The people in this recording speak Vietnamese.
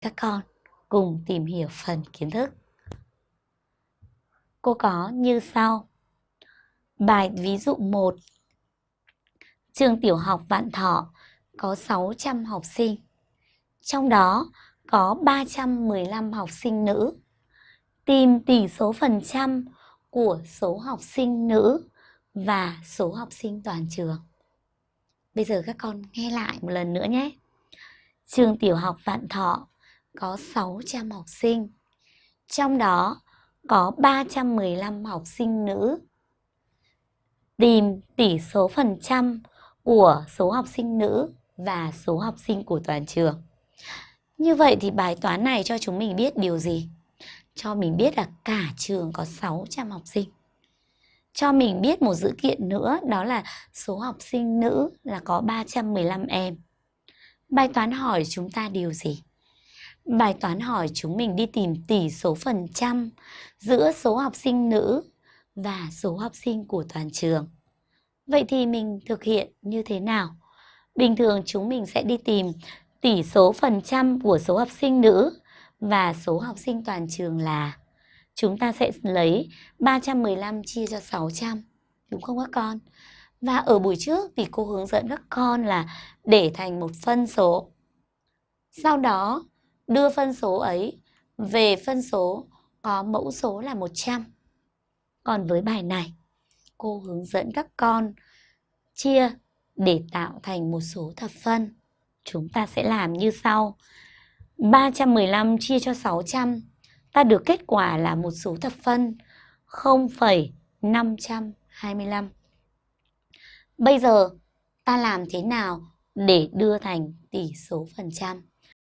các con cùng tìm hiểu phần kiến thức. Cô có như sau. Bài ví dụ 1. Trường tiểu học Vạn Thọ có 600 học sinh. Trong đó có 315 học sinh nữ. Tìm tỷ số phần trăm của số học sinh nữ và số học sinh toàn trường. Bây giờ các con nghe lại một lần nữa nhé. Trường tiểu học Vạn Thọ có 600 học sinh. Trong đó, có 315 học sinh nữ. Tìm tỷ số phần trăm của số học sinh nữ và số học sinh của toàn trường. Như vậy thì bài toán này cho chúng mình biết điều gì? Cho mình biết là cả trường có 600 học sinh. Cho mình biết một dữ kiện nữa, đó là số học sinh nữ là có 315 em. Bài toán hỏi chúng ta điều gì? Bài toán hỏi chúng mình đi tìm tỷ số phần trăm giữa số học sinh nữ và số học sinh của toàn trường. Vậy thì mình thực hiện như thế nào? Bình thường chúng mình sẽ đi tìm tỷ số phần trăm của số học sinh nữ và số học sinh toàn trường là, chúng ta sẽ lấy 315 chia cho 600. Đúng không các con? Và ở buổi trước thì cô hướng dẫn các con là để thành một phân số. Sau đó đưa phân số ấy về phân số có mẫu số là 100. Còn với bài này, cô hướng dẫn các con chia để tạo thành một số thập phân. Chúng ta sẽ làm như sau. 315 chia cho 600, ta được kết quả là một số thập phân 0,525. Bây giờ ta làm thế nào để đưa thành tỷ số phần trăm?